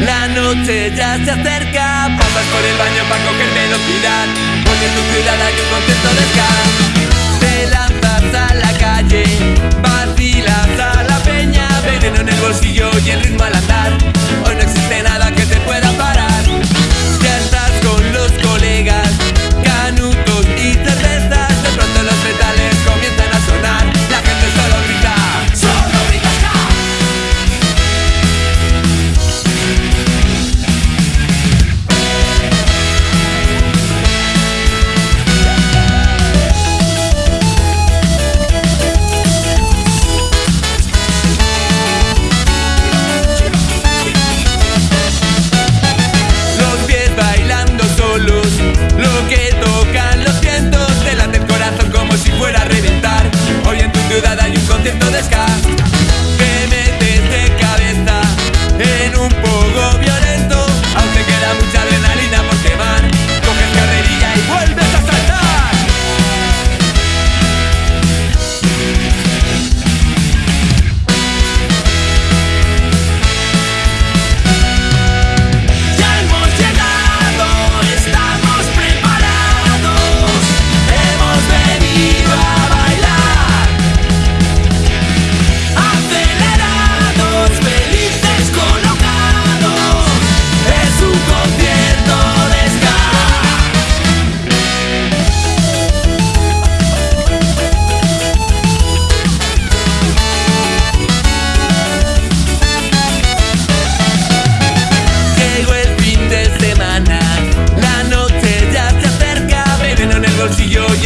La noche ya se acerca, pasas por el baño para coger velocidad. Porque en tu ciudad hay un contento de ska. yo, yo, yo,